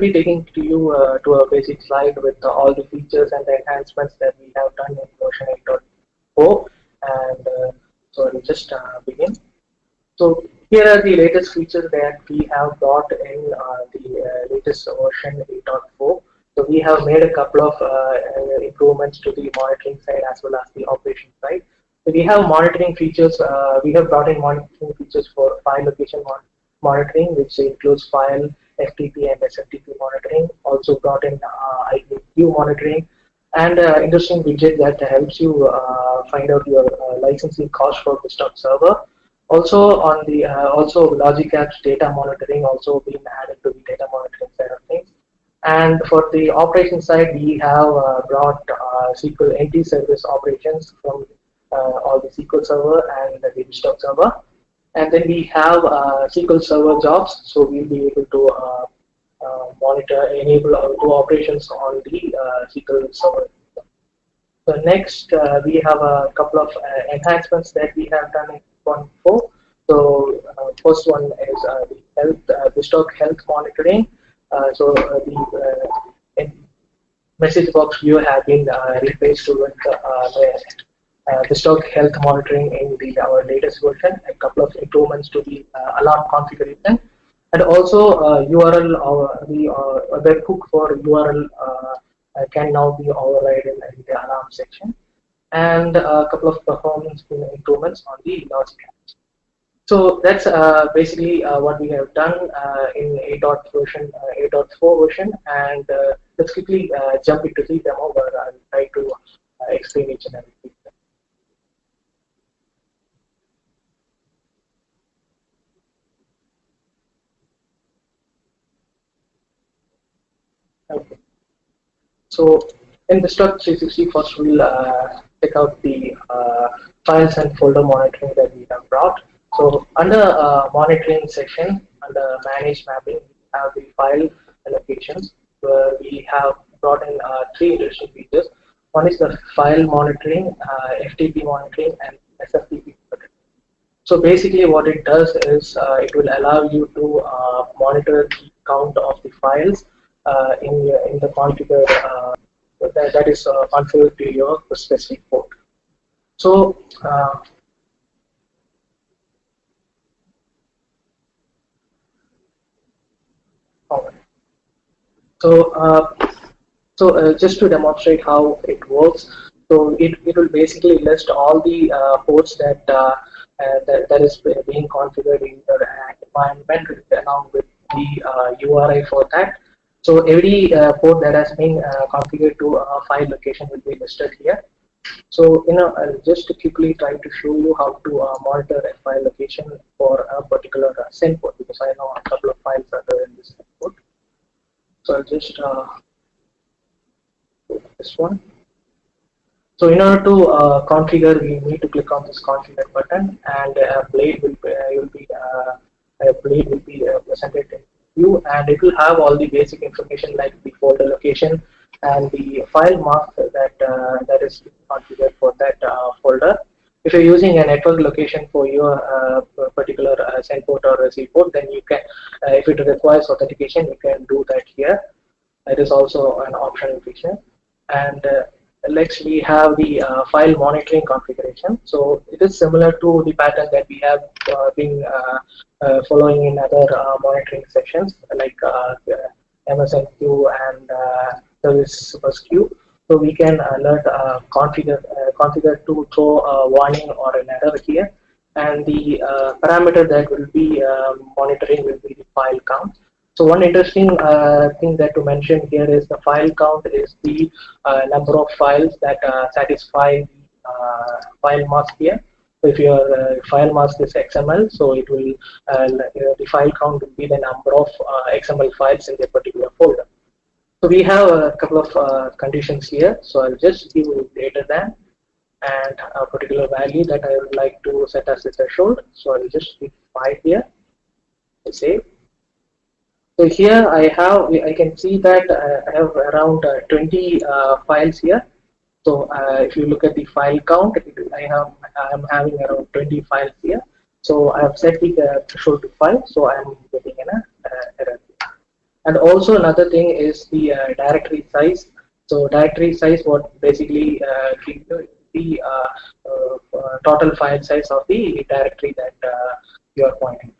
be taking to you uh, to a basic slide with uh, all the features and the enhancements that we have done in version 8.4 and uh, so I'll just uh, begin. So here are the latest features that we have brought in uh, the uh, latest version 8.4. So we have made a couple of improvements to the monitoring side as well as the operation side. So we have monitoring features. we have brought in monitoring features for file location mon monitoring, which includes file FTP and SFTP monitoring, also brought in uh, IPQ monitoring, and uh, interesting widget that helps you uh, find out your uh, licensing cost for the BizTalk server. Also on the uh, also Logic Apps data monitoring also being added to the data monitoring side of things. And for the operation side, we have uh, brought SQL NT service operations from all the SQL server and the BizTalk server. And then we have uh, SQL Server jobs, so we'll be able to uh, uh, monitor, enable our two operations on the SQL Server. So next, we have a couple of enhancements that we have done in 1.4. So first one is the health, the stock health monitoring. so the message box view have been uh, replaced with uh, the uh, the stock health monitoring in the our latest version, a couple of improvements to the uh, alarm configuration, and also URL uh, the webhook for URL can now be overridden in the alarm section, and a couple of performance improvements on the logic apps. So that's uh, basically uh, what we have done uh, in 8. version, 8.4 version, and let's quickly jump into the demo where I'll try to explain each and everything. Okay. So in the BizTalk 360, first we'll uh, check out the uh, files and folder monitoring that we have brought. So under uh, monitoring section, under manage mapping, we have the file allocations where we have brought in uh, three interesting features. One is the file monitoring, uh, FTP monitoring, and SFTP monitoring. So basically what it does is uh, it will allow you to monitor the count of the files uh, in in the configure uh, that, that is uh, configured to your specific port. So So, uh, so uh, just to demonstrate how it works, so it, it will basically list all the uh, ports that, that that is being configured in your environment along with the URI for that. So every uh, port that has been uh, configured to a file location will be listed here. So you know, I'll just quickly try to show you how to uh, monitor a file location for a particular uh, send port because I know a couple of files are there in this port. So I'll just uh, this one. So in order to uh, configure, we need to click on this configure button, and a blade will be, will be a blade will be presented in view and it will have all the basic information like the folder location and the file mask that uh, that is configured for that uh, folder. If you're using a network location for your uh, particular uh, send port or receive port, then you can, uh, if it requires authentication, you can do that here. It is also an optional feature. And next we have the uh, file monitoring configuration. So it is similar to the pattern that we have uh, been uh, uh following in other uh, monitoring sessions like uh, MSN queue and service bus queue. So we can alert configure configure to throw a warning or an error here, and the parameter that will be monitoring will be the file count. So one interesting uh, thing that to mention here is the file count is the uh, number of files that uh, satisfy the uh, file mask here. So if your uh, file mask is XML, so it will the file count will be the number of XML files in the particular folder. So we have a couple of conditions here. So I'll just give greater than and a particular value that I would like to set as a threshold. So I'll just give 5 here. Save so here I have, I can see that uh, I have around uh, 20 uh, files here. So if you look at the file count, I have, I'm having around 20 files here. So I have set the threshold to 5, so I'm getting an error. And also another thing is the uh, directory size. So directory size, what basically uh, gives you the uh, uh, total file size of the directory that you are pointing.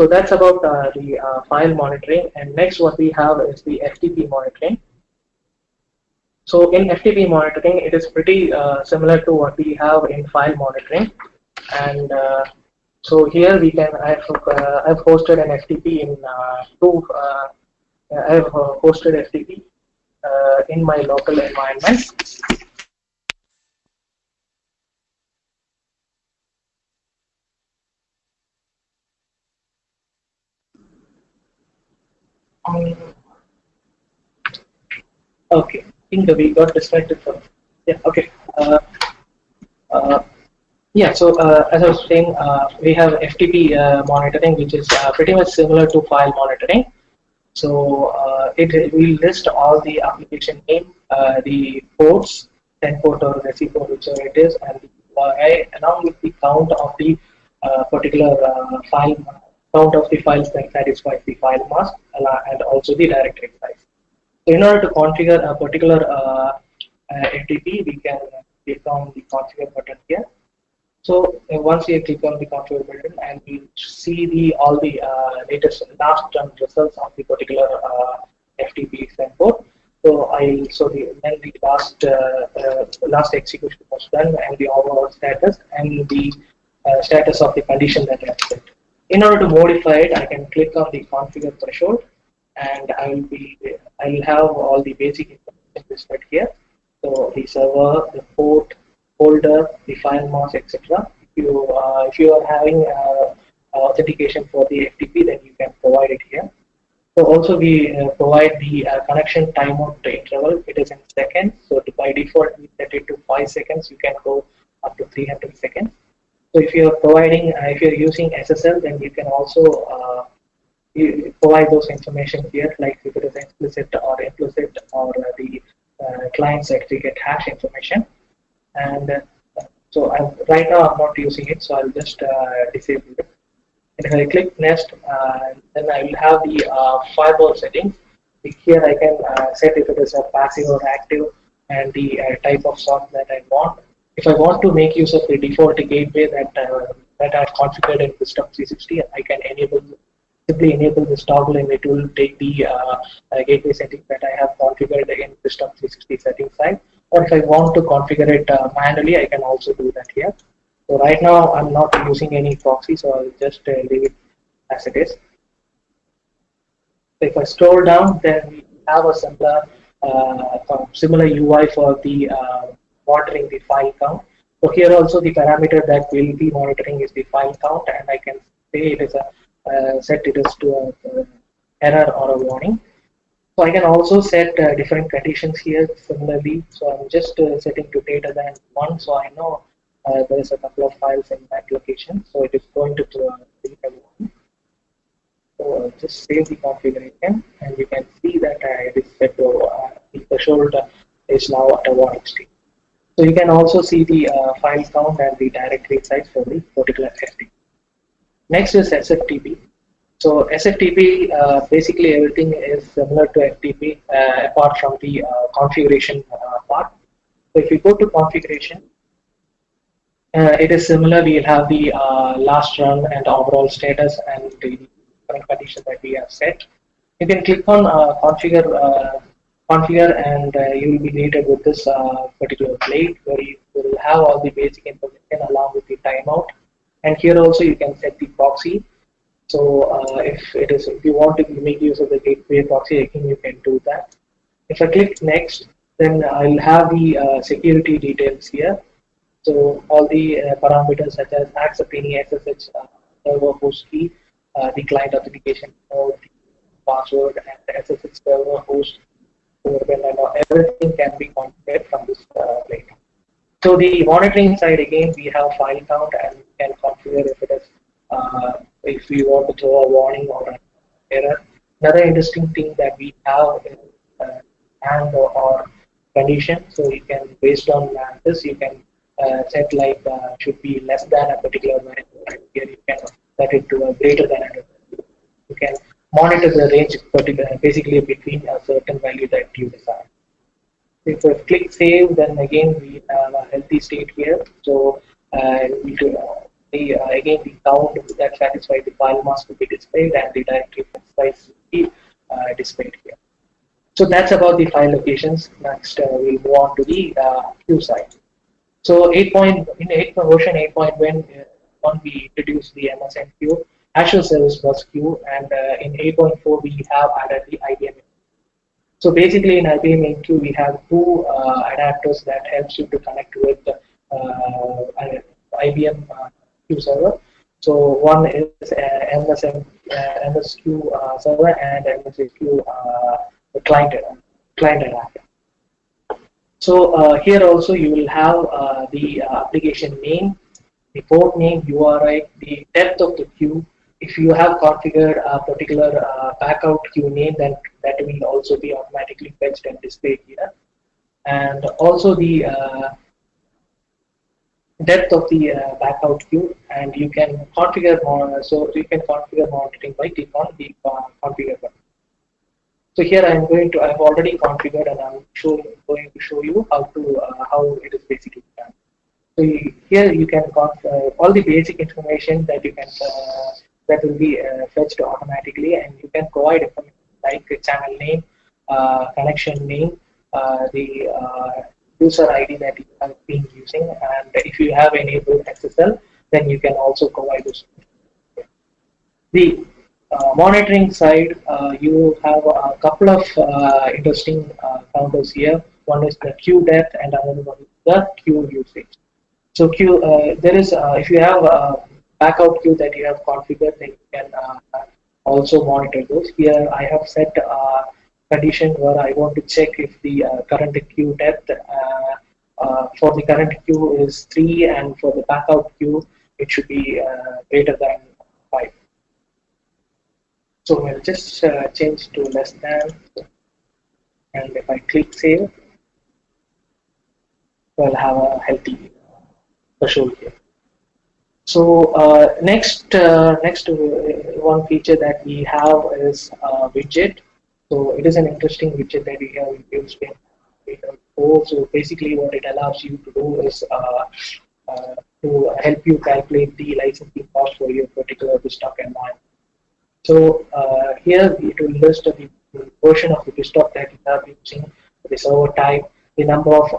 So that's about the file monitoring. And next, what we have is the FTP monitoring. So in FTP monitoring, it is pretty uh, similar to what we have in file monitoring. And uh, so here we can, I've, uh, I've hosted an FTP in uh, two, uh, I've uh, hosted FTP in my local environment. Um, okay I think we got distracted from. Yeah, okay. Uh, uh, yeah, so uh, as I was saying, uh, we have FTP uh, monitoring, which is uh, pretty much similar to file monitoring. So it will list all the application name, the ports, 10 port or receive port, whichever it is, and the, along with the count of the particular file count of the files that satisfies the file mask and also the directory size in order to configure a particular uh, uh FTP, we can click on the configure button here. So uh, once you click on the configure button and we see the all the uh, latest last results of the particular uh, FTP port. So I so the then the last uh, uh, last execution was done and the overall status and the status of the condition that I have set. In order to modify it, I can click on the configure threshold and I will be I will have all the basic information listed here. So the server, the port, folder, the file mask, etc. If you uh, if you are having uh, authentication for the FTP, then you can provide it here. So also we uh, provide the uh, connection timeout interval. It is in seconds. So by default we set it to five seconds. You can go up to 300 seconds. So if you are providing, uh, if you are using SSL, then you can also uh, provide those information here, like if it is explicit or implicit or the uh, client certificate hash information. And uh, so I'm, right now I'm not using it, so I'll just uh, disable it. And if I click next, then I will have the firewall settings. Here I can set if it is a passive or active and the type of sort that I want. If I want to make use of the default gateway that that I've configured in BizTalk 360, I can enable simply enable this toggle and it will take the uh, uh, gateway settings that I have configured in BizTalk 360 settings side. Or if I want to configure it uh, manually, I can also do that here. So right now I'm not using any proxy, so I'll just uh, leave it as it is. If I scroll down, then we have a similar uh, similar UI for the uh, monitoring the file count. So here also the parameter that will be monitoring is the file count, and I can say it is a uh, set it as to a, error or a warning. So I can also set uh, different conditions here similarly. So I'm just uh, setting to data than one, so I know uh, there is a couple of files in that location. So it is going to data one. So uh, just save the configuration, and you can see that uh, it is set to the threshold is now at a warning state. So you can also see the file count and the directory size for the particular FTP. Next is SFTP. So SFTP, uh, basically everything is similar to FTP uh, apart from the uh, configuration uh, part. So if you go to configuration, uh, it is similar. We'll have the uh, last run and overall status and the current condition that we have set. You can click on configure, configure, and you will be greeted with this particular plate where you will have all the basic information along with the timeout and here also you can set the proxy. So uh, if it is, if you want to make use of the gateway proxy, again you can do that. If I click next, then I'll have the uh, security details here. So all the uh, parameters such as accept any SSH uh, server host key, uh, the client authentication code, the password, and SSH server host, and everything can be configured from this uh, plate. So the monitoring side again, we have file count and we can configure if it is uh, if we want to throw a warning or an error. Another interesting thing that we have is uh, and or, or, condition. So you can based on this you can uh, set like uh, should be less than a particular value. Here you can set it to a greater than a. You can monitor the range particular, basically between a certain value that you decide. If I click save, then again we have a healthy state here. So uh, we uh, uh, again the count that satisfies the file mask to be displayed and the directory satisfies to be uh, displayed here. So that's about the file locations. Next, uh, we'll move on to the uh, side. So 8 point, in 8 version 8.1, when we introduced the MSMQ, Azure Service Bus queue, and in 8.4 we have added the IBM so basically in IBM MQ, we have two uh, adapters that helps you to connect with uh, IBM uh, Q server. So one is uh, MSM, uh, MSQ uh, server and MSQ uh, client, client adapter. So uh, here also you will have uh, the application name, the port name, URI, the depth of the queue, if you have configured a particular uh, backout queue name, then that will also be automatically fetched and displayed here. And also the uh, depth of the uh, backout queue, and you can configure. So you can configure monitoring by clicking on the uh, configure button. So here I'm going to, I've already configured, and I'm showing, going to show you how to uh, how it is basically done. So here you can uh, all the basic information that you can that will be uh, fetched automatically and you can provide like channel name, uh, connection name, uh, the user ID that you have been using and if you have enabled SSL then you can also provide this. The uh, monitoring side, uh, you have a couple of uh, interesting counters here. One is the queue depth and another one is the queue usage. So queue, there is, if you have backout queue that you have configured, then you can uh, also monitor those. Here I have set a condition where I want to check if the uh, current queue depth uh, uh, for the current queue is 3 and for the backout queue it should be greater than 5. So we'll just change to less than and if I click save, we'll have a healthy threshold here. So uh, next, uh, next uh, one feature that we have is widget. So it is an interesting widget that we have used in so basically what it allows you to do is uh, uh, to help you calculate the licensing cost for your particular BizTalk environment. So uh, here it will list the version of the BizTalk that you are using, the server type, the number of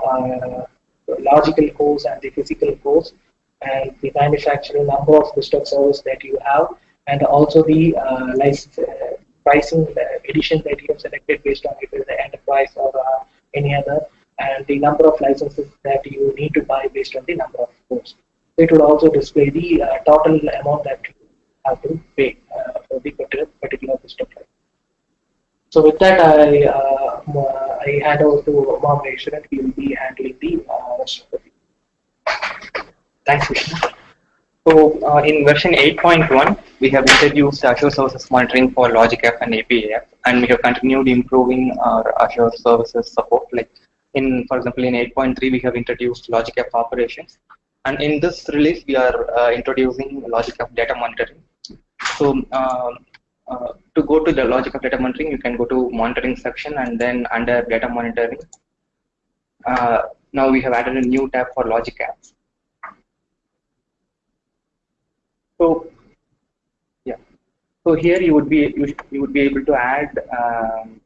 logical cores and the physical cores, and the manufacturer number of BizTalk servers that you have, and also the uh, license uh, pricing edition that you have selected based on if it is the enterprise or uh, any other, and the number of licenses that you need to buy based on the number of ports. It will also display the uh, total amount that you have to pay uh, for the particular, particular license. So with that, I uh, I hand over to Mohammed Ishran. He will be handling the rest of the Thanks, Vishnu. So uh, in version 8.1, we have introduced Azure Services Monitoring for Logic LogicF and APAF, and we have continued improving our Azure Services support. Like in, for example, in 8.3, we have introduced Logic LogicF operations, and in this release, we are uh, introducing Logic App data monitoring. So uh, uh, to go to the Logic LogicF data monitoring, you can go to monitoring section, and then under data monitoring, uh, now we have added a new tab for Logic App. So yeah, so here you would be you, you would be able to add. Um,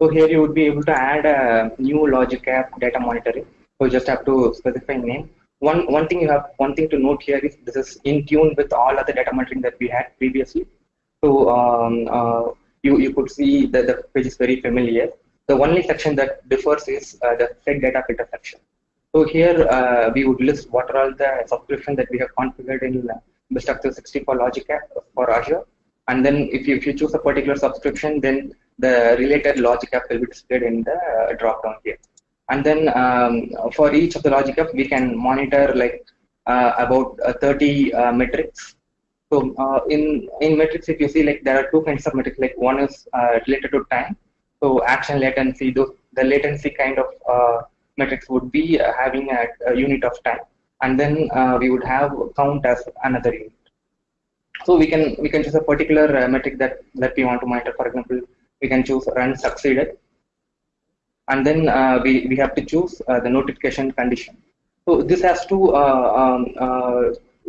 so here you would be able to add a new logic app data monitoring. So you just have to specify name. One one thing you have one thing to note here is this is in tune with all other data monitoring that we had previously. So um, uh, you you could see that the page is very familiar. The only section that differs is uh, the set data filter section. So here uh, we would list what are all the subscriptions that we have configured in BizTalk 360 for Logic App for Azure. And then if you, if you choose a particular subscription, then the related Logic App will be displayed in the uh, drop down here. And then um, for each of the Logic App, we can monitor like uh, about uh, 30 uh, metrics. So in in metrics, if you see like there are two kinds of metrics. Like one is related to time, so action latency, those, the latency kind of uh, metrics would be uh, having a, unit of time, and then uh, we would have count as another unit. So we can we can choose a particular uh, metric that that we want to monitor. For example, we can choose run succeeded, and then we we have to choose the notification condition. So this has to um,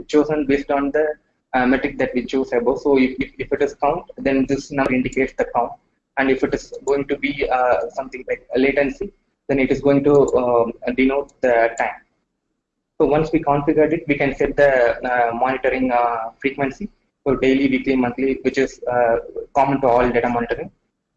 chosen based on the uh, metric that we choose above. So if, if, if, it is count, then this number indicates the count. And if it is going to be uh, something like a latency, then it is going to um, denote the time. So once we configured it, we can set the uh, monitoring uh, frequency. So daily, weekly, monthly, which is uh, common to all data monitoring.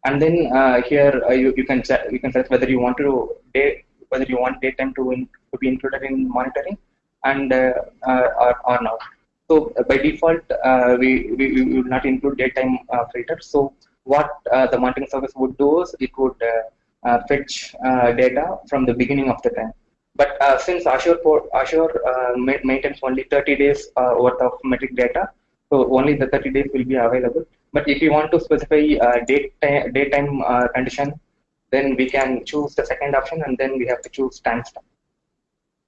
And then uh, here you, you can you can select whether you want to day, whether you want daytime to, in, to be included in monitoring and or, or not. So uh, by default, uh, we, we, we, will not include daytime uh, filters. So what uh, the monitoring service would do is it would uh, uh, fetch data from the beginning of the time. But since Azure, Azure maintains only 30 days worth of metric data, so only the 30 days will be available. But if you want to specify uh, daytime, daytime uh, condition, then we can choose the second option and then we have to choose timestamp.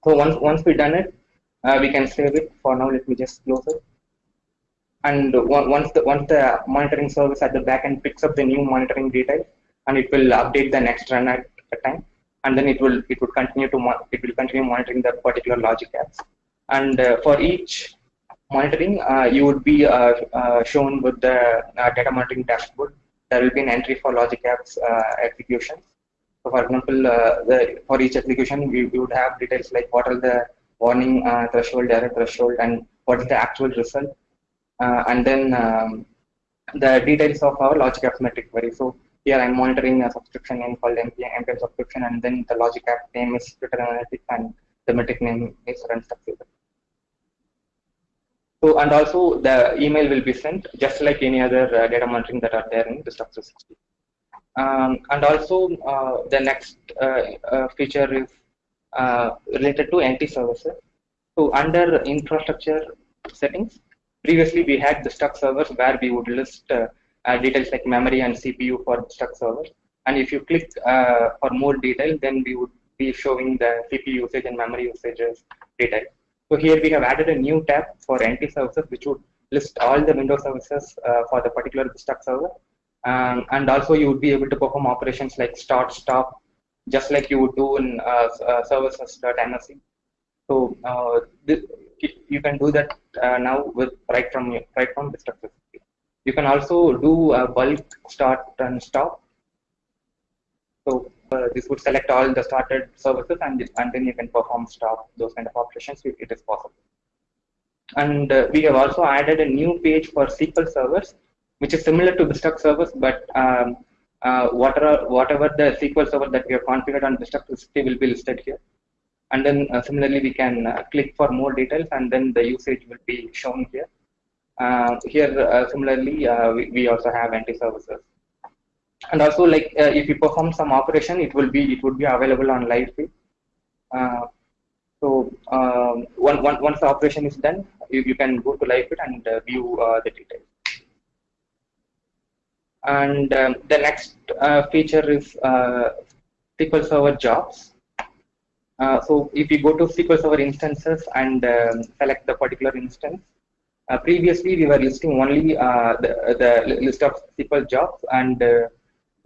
So once once we done it, uh, we can save it for now let me just close it and once the once the monitoring service at the backend picks up the new monitoring details and it will update the next run at a time and then it will it would continue to it will continue monitoring that particular logic apps. And uh, for each monitoring uh, you would be uh, uh shown with the uh, data monitoring dashboard. There will be an entry for logic apps uh, executions so for example the, for each execution we, we would have details like what are the warning threshold, error threshold, and what is the actual result, and then um, the details of our logic apps metric query. So here I'm monitoring a subscription name called NPM, NPM subscription, and then the logic app name is Twitter Analytics, and the metric name is run succeeded. So, and also the email will be sent just like any other uh, data monitoring that are there in the BizTalk 360. Um, and also uh, the next uh, uh, feature is uh, related to NT services. So under infrastructure settings, previously we had the stuck servers where we would list uh, uh, details like memory and CPU for the stuck servers. And if you click uh, for more detail, then we would be showing the CPU usage and memory usages data. So here we have added a new tab for NT services, which would list all the Windows services uh, for the particular stuck server. Um, and also you would be able to perform operations like start, stop, just like you would do in uh, uh, services.msc. So you can do that now with right from right from the structure. You can also do a bulk start and stop. So uh, this would select all the started services and, and then you can perform stop those kind of operations it is possible. And uh, we have also added a new page for SQL servers, which is similar to the stuck servers, but um, uh, whatever, whatever the SQL server that we have configured on History will be listed here. And then uh, similarly, we can uh, click for more details and then the usage will be shown here. Uh, here, uh, similarly, uh, we, we, also have NT services And also, like if you perform some operation, it will be it would be available on live feed. so um, one, one, once the operation is done, you, you can go to live feed and view the details. And um, the next uh, feature is uh, SQL Server jobs. Uh, so if you go to SQL Server instances and um, select the particular instance, uh, previously we were listing only uh, the, the list of SQL jobs and uh,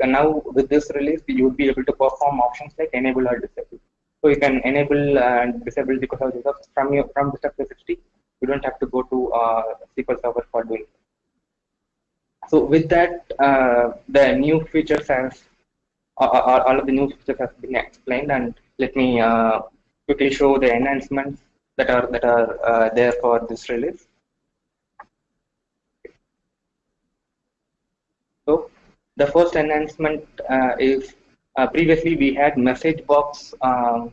now with this release you would be able to perform options like enable or disable. So you can enable and disable SQL Server jobs from your from the step 60. You don't have to go to SQL Server for doing it. So with that, uh, the new features has all, all of the new features has been explained, and let me uh, quickly show the enhancements that are that are uh, there for this release. So the first enhancement uh, is previously we had message box. Um.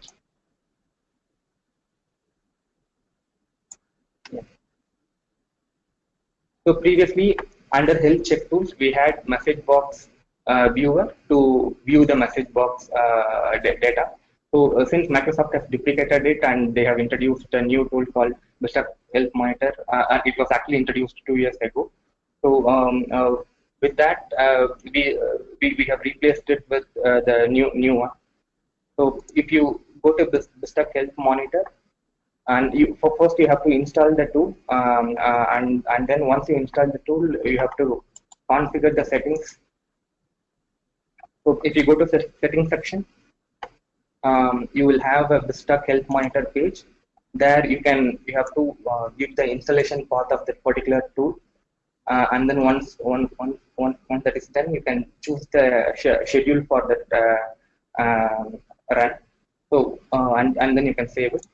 So previously under health check tools, we had message box uh, viewer to view the message box uh, data. So uh, since Microsoft has deprecated it and they have introduced a new tool called Mr. Health Monitor, uh, it was actually introduced two years ago. So um, uh, with that, uh, we, we, we have replaced it with the new new one. So if you go to BizTalk Health Monitor, and you for first you have to install the tool, um, uh, and and then once you install the tool, you have to configure the settings. So if you go to the settings section, um, you will have a BizTalk Health Monitor page. There you can you have to uh, give the installation path of that particular tool, uh, and then once once once once that is done, you can choose the schedule for that uh, um, run. So uh, and and then you can save it.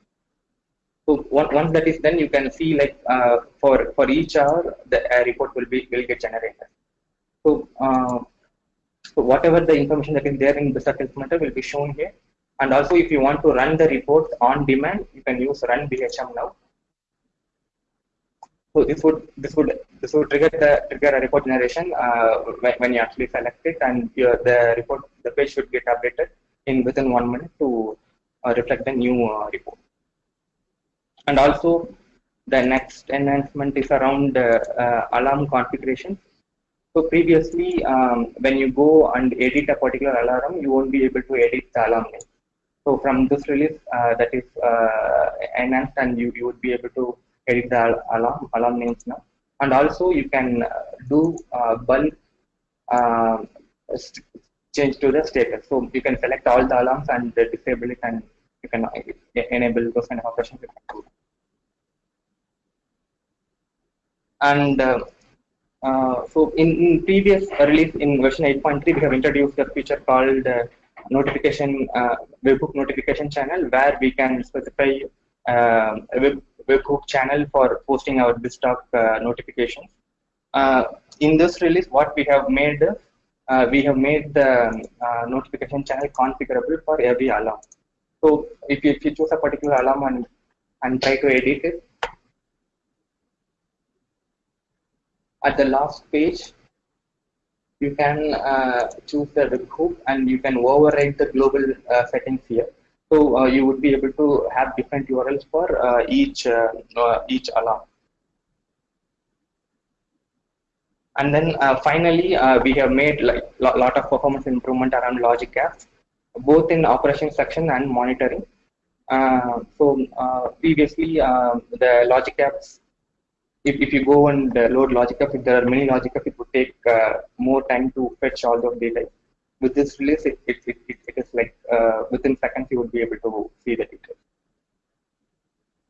So once that is done, you can see like uh, for for each hour the report will be will get generated. So uh, so whatever the information that is there in the circle monitor will be shown here. And also if you want to run the report on demand, you can use run BHM now. So this would this would this would trigger the trigger a report generation uh, when, you actually select it, and your, the report the page should get updated in within one minute to uh, reflect the new uh, report. And also the next enhancement is around uh, alarm configuration. So previously, um, when you go and edit a particular alarm, you won't be able to edit the alarm name. So from this release, uh, that is uh, enhanced, and you, you would be able to edit the alarm alarm names now. And also, you can uh, do bulk um, change to the status. So you can select all the alarms and disable it, and you can enable those kind of operations. And uh, uh, so in, in, previous release in version 8.3, we have introduced a feature called uh, notification uh, webhook notification channel where we can specify uh, a web, webhook channel for posting our BizTalk uh, notifications. Uh, in this release, what we have made uh, we have made the uh, notification channel configurable for every alarm. So if you, if you choose a particular alarm and, and try to edit it, at the last page, you can uh, choose the webhook and you can override the global uh, settings here. So uh, you would be able to have different URLs for uh, each uh, uh, each alarm. And then finally, we have made like lot of performance improvement around logic apps, both in operation section and monitoring. so previously, the logic apps if, if you go and load logic if there are many logic it would take uh, more time to fetch all those data. With this release, it, it, it, it is like uh, within seconds you would be able to see the details.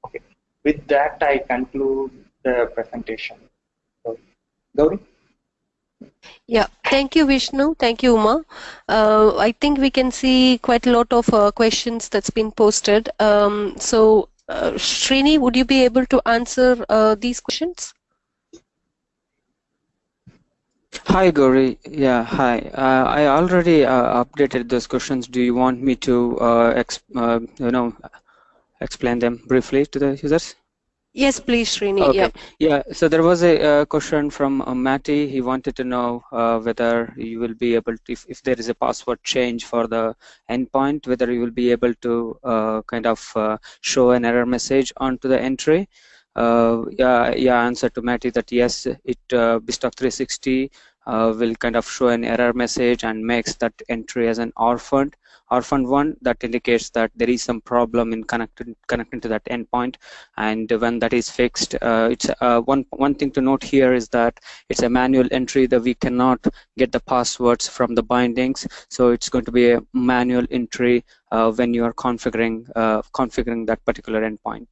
Okay. With that, I conclude the presentation. So, Gauri? Yeah, thank you, Vishnu. Thank you, Uma. Uh, I think we can see quite a lot of uh, questions that's been posted. Um, so uh, Srini, would you be able to answer uh, these questions? Hi, Gauri. Yeah, hi. Uh, I already uh, updated those questions. Do you want me to, uh, uh, you know, explain them briefly to the users? Yes, please, Srini. Okay. Yeah. Yeah. So there was a, a question from uh, Matty. He wanted to know uh, whether you will be able to, if, if there is a password change for the endpoint, whether you will be able to uh, kind of uh, show an error message onto the entry. Uh, yeah, yeah. Answer to Matty that yes, it uh, BizTalk 360 uh, will kind of show an error message and makes that entry as an orphaned orphan one that indicates that there is some problem in connecting connecting to that endpoint. And when that is fixed uh, it's uh, one one thing to note here is that it's a manual entry that we cannot get the passwords from the bindings. So it's going to be a manual entry uh, when you are configuring uh, configuring that particular endpoint.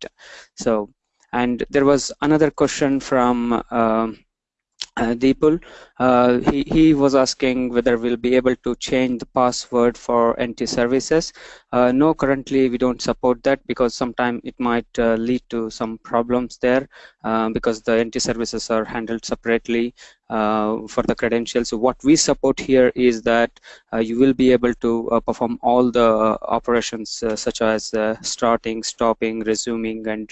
So and there was another question from um, uh, Deepul, uh, he, he was asking whether we'll be able to change the password for NT services. Uh, no, currently we don't support that because sometimes it might uh, lead to some problems there uh, because the NT services are handled separately for the credentials. So what we support here is that uh, you will be able to uh, perform all the operations such as starting, stopping, resuming, and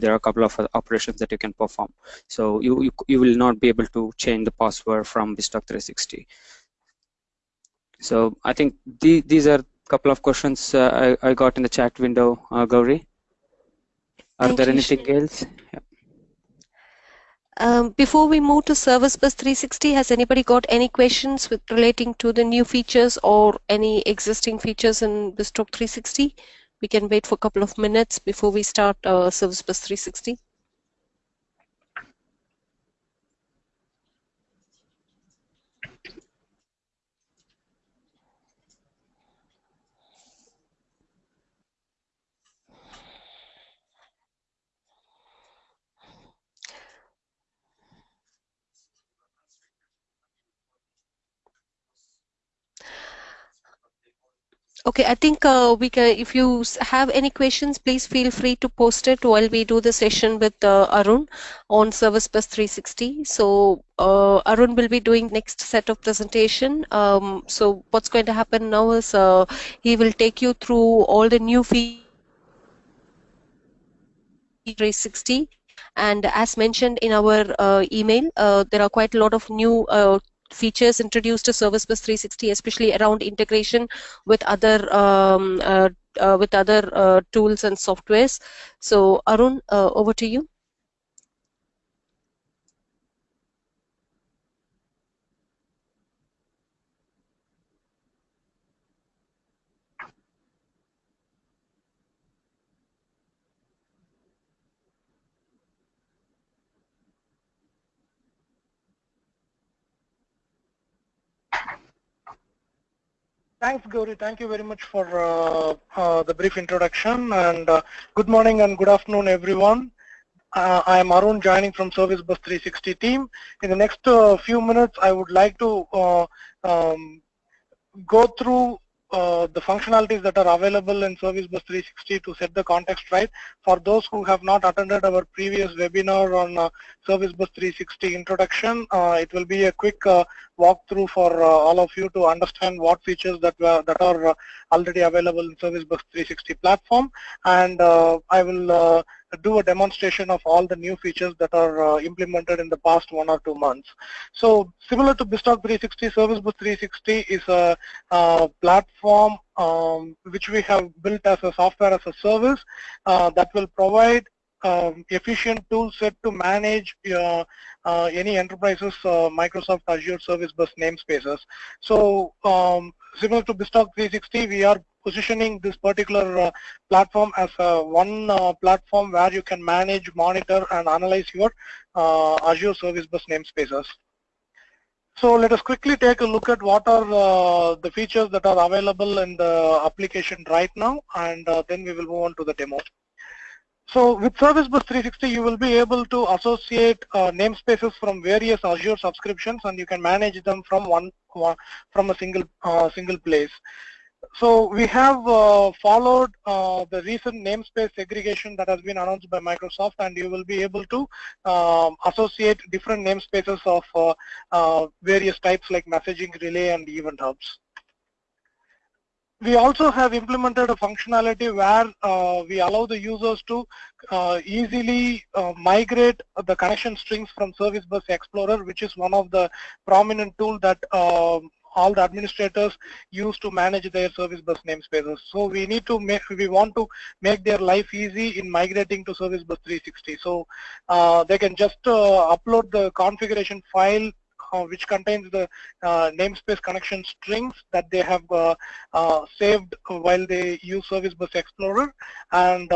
there are a couple of operations that you can perform. So you, you, you will not be able to change the password from BizTalk 360. So I think the, these are a couple of questions uh, I, I, got in the chat window, uh, Gauri. Are Thank there anything else? Yeah. Um, before we move to Service Bus 360, has anybody got any questions with relating to the new features or any existing features in BizTalk 360 We can wait for a couple of minutes before we start uh, Service Bus 360. Okay, I think uh, we can, if you have any questions, please feel free to post it while we do the session with uh, Arun on Service Bus 360. So uh, Arun will be doing next set of presentation. Um, so what's going to happen now is uh, he will take you through all the new features 360 and as mentioned in our uh, email uh, there are quite a lot of new features introduced to Service Bus 360, especially around integration with other um, uh, uh, with other uh, tools and softwares. So Arun, uh, over to you. Thanks, Gauri. Thank you very much for uh, uh, the brief introduction. And uh, good morning and good afternoon, everyone. Uh, I am Arun joining from Service Bus 360 team. In the next uh, few minutes, I would like to uh, um, go through uh, the functionalities that are available in Service Bus 360 to set the context right. For those who have not attended our previous webinar on uh, Service Bus 360 introduction, uh, it will be a quick uh, walkthrough for uh, all of you to understand what features that were, that are already available in Service Bus 360 platform. And I will do a demonstration of all the new features that are uh, implemented in the past one or two months. So similar to BizTalk 360, Service Bus 360 is a, a platform um, which we have built as a software as a service uh, that will provide um, efficient tool set to manage uh, uh, any enterprises uh, Microsoft Azure Service Bus namespaces. So um, similar to BizTalk 360, we are positioning this particular uh, platform as uh, one uh, platform where you can manage, monitor, and analyze your Azure Service Bus namespaces. So let us quickly take a look at what are uh, the features that are available in the application right now and uh, then we will move on to the demo. So with Service Bus 360 you will be able to associate uh, namespaces from various Azure subscriptions and you can manage them from one, one from a single single place so we have uh, followed uh, the recent namespace segregation that has been announced by Microsoft and you will be able to um, associate different namespaces of uh, uh various types like messaging relay and event hubs. We also have implemented a functionality where uh, we allow the users to uh, easily migrate the connection strings from Service Bus Explorer which is one of the prominent tool that um, all the administrators use to manage their service bus namespaces. So we need to make, we want to make their life easy in migrating to service bus 360. So uh, they can just uh, upload the configuration file uh, which contains the uh, namespace connection strings that they have uh, uh, saved while they use Service Bus Explorer and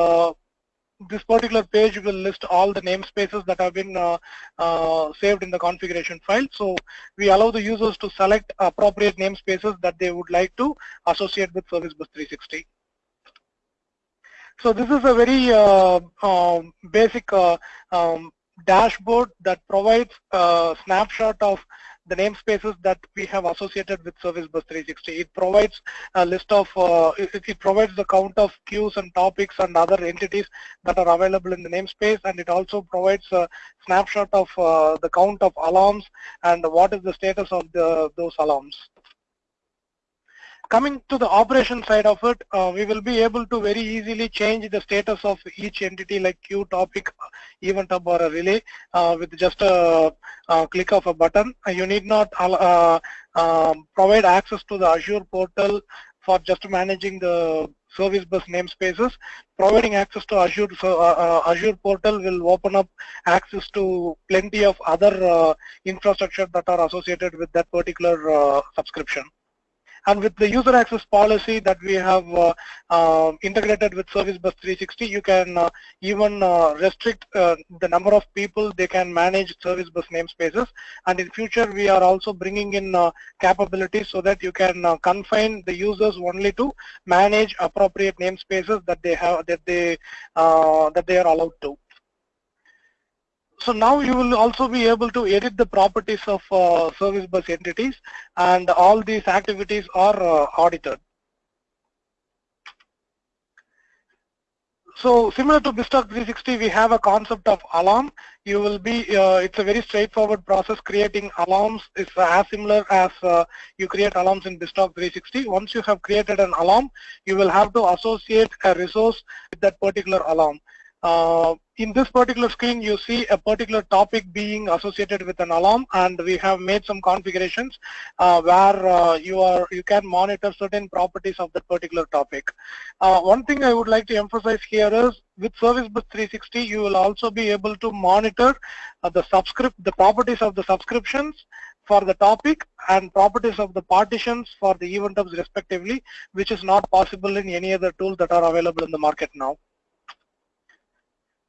this particular page will list all the namespaces that have been uh, uh, saved in the configuration file. So we allow the users to select appropriate namespaces that they would like to associate with Service Bus 360. So this is a very uh, um, basic uh, um, dashboard that provides a snapshot of the namespaces that we have associated with Service Bus 360. It provides a list of, uh, it, it, provides the count of queues and topics and other entities that are available in the namespace and it also provides a snapshot of uh, the count of alarms and what is the status of the, those alarms. Coming to the operation side of it, uh, we will be able to very easily change the status of each entity like queue, topic, event hub or a relay uh, with just a, a, click of a button. Uh, you need not uh, um, provide access to the Azure portal for just managing the service bus namespaces. Providing access to Azure, so, uh, uh, Azure portal will open up access to plenty of other uh, infrastructure that are associated with that particular uh, subscription. And with the user access policy that we have uh, uh, integrated with Service Bus 360, you can uh, even uh, restrict the number of people they can manage Service Bus namespaces. And in future, we are also bringing in capabilities so that you can confine the users only to manage appropriate namespaces that they have that they that they are allowed to. So now you will also be able to edit the properties of uh, service bus entities and all these activities are uh, audited. So similar to BizTalk 360, we have a concept of alarm. You will be, uh, it's a very straightforward process. Creating alarms is as similar as uh, you create alarms in BizTalk 360. Once you have created an alarm, you will have to associate a resource with that particular alarm. Uh, in this particular screen, you see a particular topic being associated with an alarm, and we have made some configurations uh, where uh, you are you can monitor certain properties of that particular topic. Uh, one thing I would like to emphasize here is with Service Bus 360, you will also be able to monitor uh, the subscript the properties of the subscriptions for the topic and properties of the partitions for the event hubs respectively, which is not possible in any other tool that are available in the market now.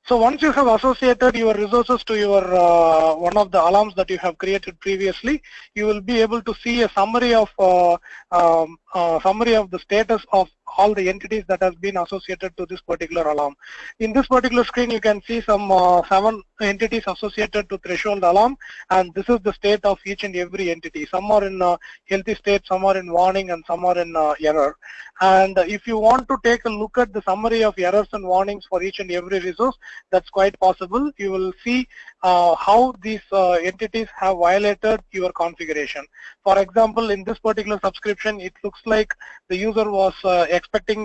So once you have associated your resources to your uh, one of the alarms that you have created previously, you will be able to see a summary of uh, um, uh, summary of the status of all the entities that has been associated to this particular alarm. In this particular screen, you can see some uh, seven entities associated to threshold alarm, and this is the state of each and every entity. Some are in uh, healthy state, some are in warning, and some are in uh, error. And if you want to take a look at the summary of errors and warnings for each and every resource, that's quite possible. You will see uh, how these uh, entities have violated your configuration. For example, in this particular subscription, it looks like the user was uh, expecting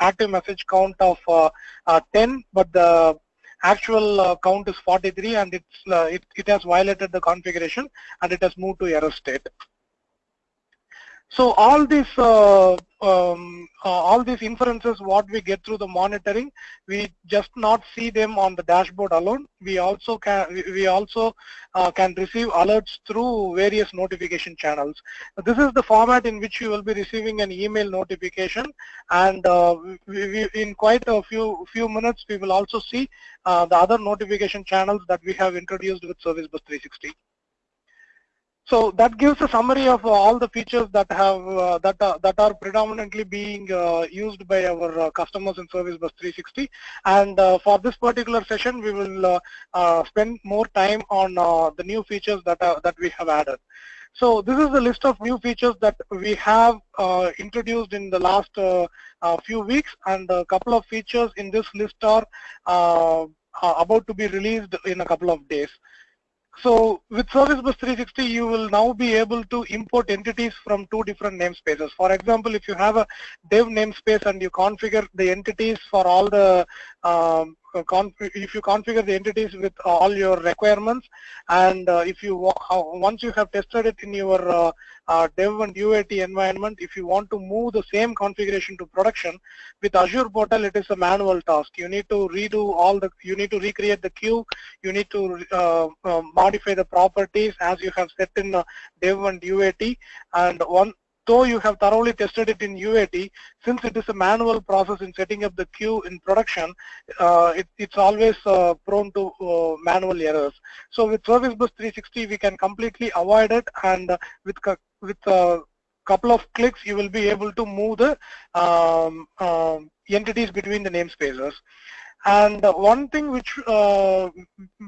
active message count of 10, but the actual uh, count is 43 and it's, uh, it, it has violated the configuration and it has moved to error state. So all these uh, um, uh, all these inferences, what we get through the monitoring, we just not see them on the dashboard alone. We also can we also uh, can receive alerts through various notification channels. This is the format in which you will be receiving an email notification, and uh, we, we, in quite a few few minutes we will also see uh, the other notification channels that we have introduced with Service Bus 360. So that gives a summary of uh, all the features that have uh, that are, that are predominantly being uh, used by our uh, customers in Service Bus 360. And uh, for this particular session, we will uh, spend more time on the new features that that we have added. So this is the list of new features that we have introduced in the last few weeks, and a couple of features in this list are about to be released in a couple of days. So with Service Bus 360, you will now be able to import entities from two different namespaces. For example, if you have a dev namespace and you configure the entities for all the um, if you configure the entities with all your requirements and uh, if you once you have tested it in your uh, uh, dev and UAT environment if you want to move the same configuration to production with Azure portal it is a manual task. You need to redo all the you need to recreate the queue you need to uh, uh, modify the properties as you have set in uh, dev and UAT and one though you have thoroughly tested it in UAT, since it is a manual process in setting up the queue in production, uh, it, it's always uh, prone to uh, manual errors. So with Service Bus 360, we can completely avoid it, and uh, with with a couple of clicks, you will be able to move the um, um, entities between the namespaces. And one thing which uh,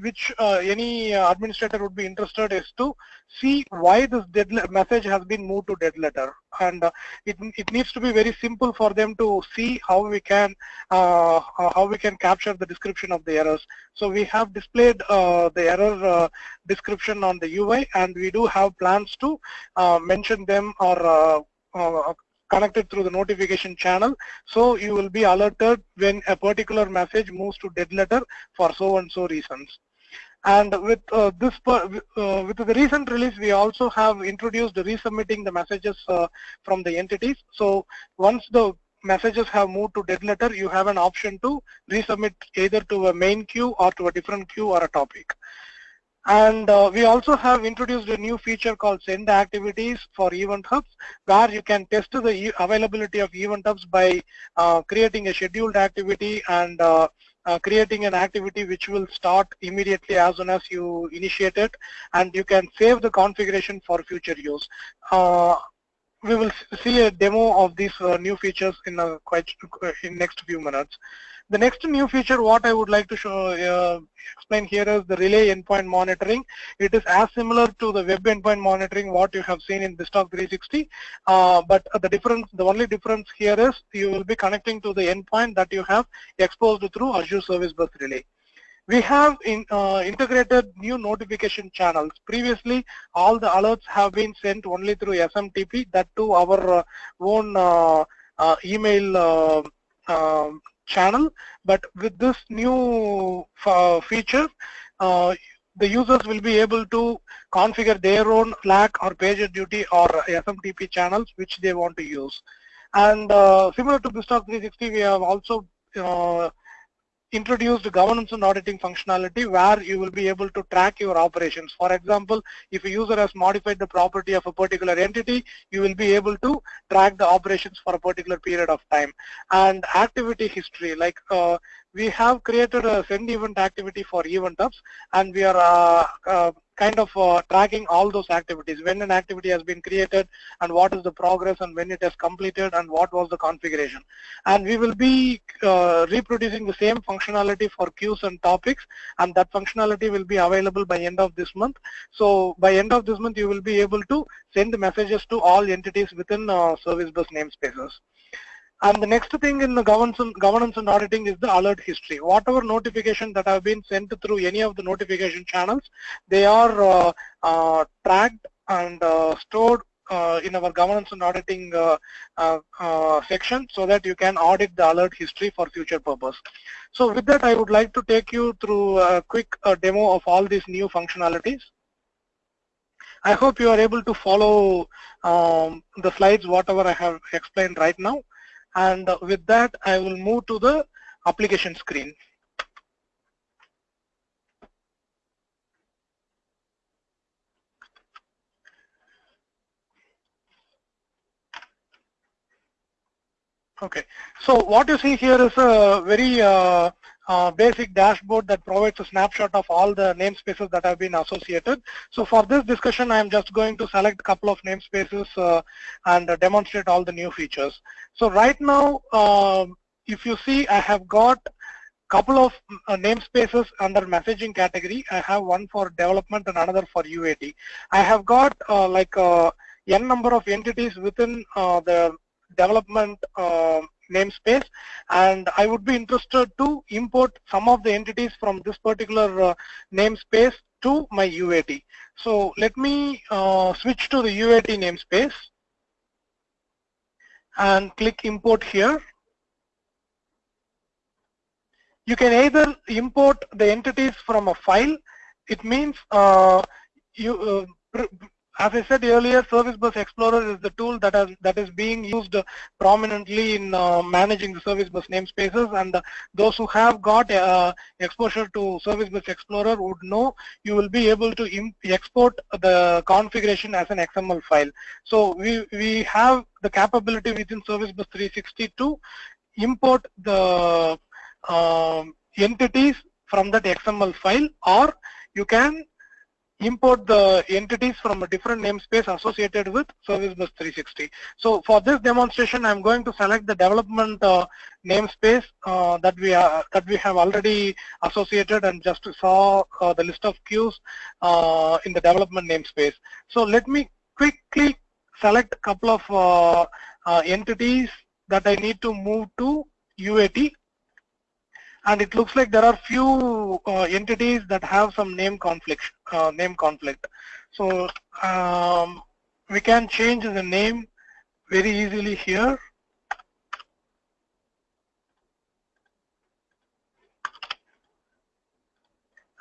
which uh, any administrator would be interested is to see why this dead message has been moved to dead letter. And uh, it it needs to be very simple for them to see how we can uh, how we can capture the description of the errors. So we have displayed uh, the error uh, description on the UI, and we do have plans to mention them or connected through the notification channel. So you will be alerted when a particular message moves to dead letter for so and so reasons. And with uh, this, uh, with the recent release, we also have introduced resubmitting the messages uh, from the entities. So once the messages have moved to dead letter, you have an option to resubmit either to a main queue or to a different queue or a topic. And uh, we also have introduced a new feature called send activities for event hubs where you can test the e availability of event hubs by uh, creating a scheduled activity and uh, uh, creating an activity which will start immediately as soon as you initiate it and you can save the configuration for future use. Uh, we will see a demo of these uh, new features in a quite in next few minutes. The next new feature what I would like to show uh, explain here is the relay endpoint monitoring. It is as similar to the web endpoint monitoring what you have seen in BizTalk 360, uh, but the difference, the only difference here is you will be connecting to the endpoint that you have exposed through Azure Service Bus Relay. We have in, uh, integrated new notification channels. Previously, all the alerts have been sent only through SMTP, that to our uh, own uh, uh, email uh, um, channel. But with this new uh, feature, the users will be able to configure their own Slack or PagerDuty or SMTP channels which they want to use. And similar to BizTalk 360, we have also introduced governance and auditing functionality where you will be able to track your operations. For example, if a user has modified the property of a particular entity, you will be able to track the operations for a particular period of time. And activity history, like uh, we have created a send event activity for event hubs and we are uh, uh, kind of uh, tracking all those activities. When an activity has been created and what is the progress and when it has completed and what was the configuration. And we will be uh, reproducing the same functionality for queues and topics and that functionality will be available by end of this month. So by end of this month you will be able to send the messages to all entities within uh, service bus namespaces and the next thing in the governance governance and auditing is the alert history. Whatever notification that have been sent through any of the notification channels, they are uh, uh, tracked and uh, stored uh, in our governance and auditing uh, uh, section so that you can audit the alert history for future purpose. So with that, I would like to take you through a quick demo of all these new functionalities. I hope you are able to follow um, the slides, whatever I have explained right now and with that I will move to the application screen. Okay, so what you see here is a very uh, uh, basic dashboard that provides a snapshot of all the namespaces that have been associated. So for this discussion, I'm just going to select a couple of namespaces uh, and uh, demonstrate all the new features. So right now, um, if you see, I have got a couple of uh, namespaces under messaging category. I have one for development and another for UAT. I have got uh, like uh, n number of entities within the development namespace and I would be interested to import some of the entities from this particular uh, namespace to my UAT. So let me uh, switch to the UAT namespace and click import here. You can either import the entities from a file. It means uh, you uh, as I said earlier, Service Bus Explorer is the tool that, has, that is being used prominently in uh, managing the Service Bus namespaces and uh, those who have got uh, exposure to Service Bus Explorer would know you will be able to export the configuration as an XML file. So we, we have the capability within Service Bus 360 to import the um, entities from that XML file or you can import the entities from a different namespace associated with Service Bus 360. So for this demonstration, I'm going to select the development uh, namespace uh, that we are that we have already associated and just saw uh, the list of queues uh, in the development namespace. So let me quickly select a couple of uh, uh, entities that I need to move to UAT and it looks like there are few entities that have some name conflict uh, name conflict. So um, we can change the name very easily here.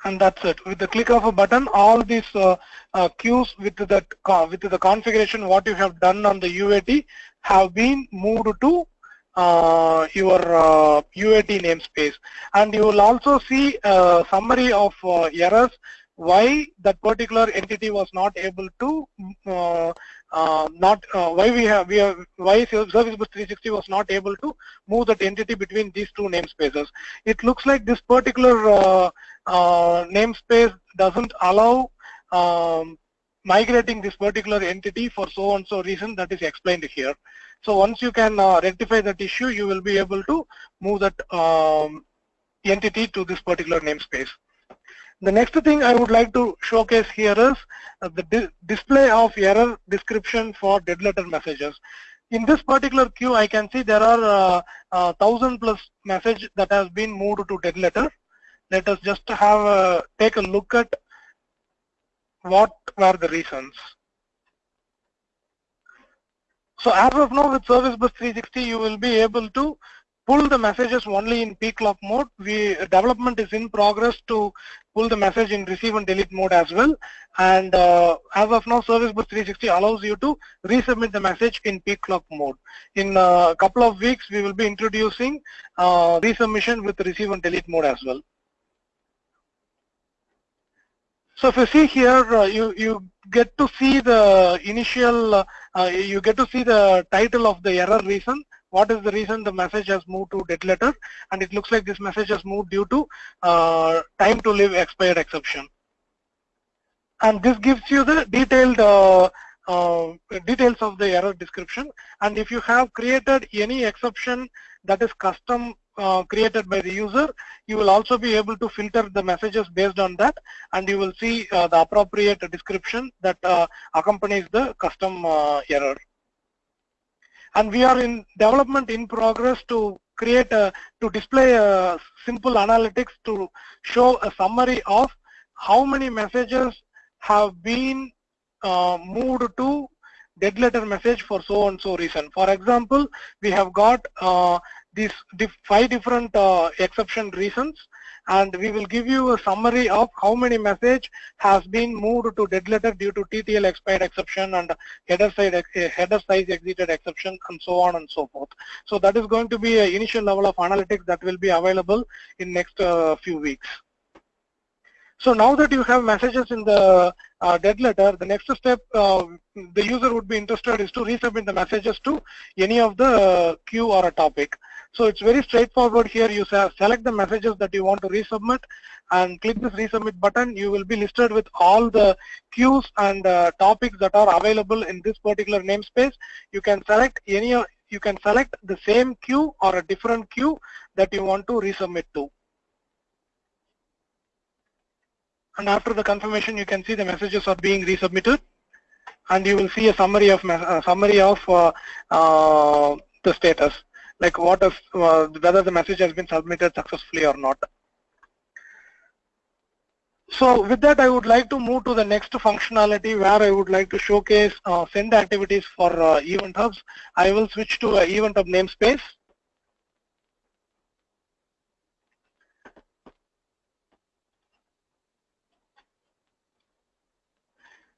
And that's it. With the click of a button all these uh, uh, queues with the with the configuration what you have done on the UAT have been moved to uh, your UAT uh, namespace. And you will also see a summary of uh, errors why that particular entity was not able to uh, uh, not uh, why we have we have why Service Bus 360 was not able to move that entity between these two namespaces. It looks like this particular uh, uh, namespace doesn't allow um, migrating this particular entity for so and so reason that is explained here. So once you can uh, rectify that issue, you will be able to move that um, entity to this particular namespace. The next thing I would like to showcase here is uh, the di display of error description for dead letter messages. In this particular queue, I can see there are uh, uh, thousand plus message that has been moved to dead letter. Let us just have a, take a look at what were the reasons. So as of now with Service Bus 360, you will be able to pull the messages only in peek lock mode. We development is in progress to pull the message in receive and delete mode as well. And uh, as of now, Service Bus 360 allows you to resubmit the message in peek lock mode. In a couple of weeks, we will be introducing uh, resubmission with receive and delete mode as well. So if you see here, uh, you you get to see the initial, uh, you get to see the title of the error reason. What is the reason the message has moved to dead letter? And it looks like this message has moved due to uh, time to live expired exception. And this gives you the detailed uh, uh, details of the error description. And if you have created any exception that is custom uh, created by the user, you will also be able to filter the messages based on that and you will see uh, the appropriate description that uh, accompanies the custom uh, error. And we are in development in progress to create a, to display a simple analytics to show a summary of how many messages have been uh, moved to dead letter message for so and so reason. For example, we have got uh, these five different uh, exception reasons and we will give you a summary of how many message has been moved to dead letter due to TTL expired exception and header side eh, header size exited exception and so on and so forth. So that is going to be an initial level of analytics that will be available in next uh, few weeks. So now that you have messages in the uh, dead letter, the next step uh, the user would be interested is to resubmit the messages to any of the queue or a topic. So it's very straightforward here. You select the messages that you want to resubmit and click this resubmit button. You will be listed with all the queues and uh, topics that are available in this particular namespace. You can select any, you can select the same queue or a different queue that you want to resubmit to. And after the confirmation, you can see the messages are being resubmitted and you will see a summary of uh, summary of uh, uh, the status like what if uh, whether the message has been submitted successfully or not. So with that, I would like to move to the next functionality where I would like to showcase uh, send activities for uh, event hubs. I will switch to event hub namespace.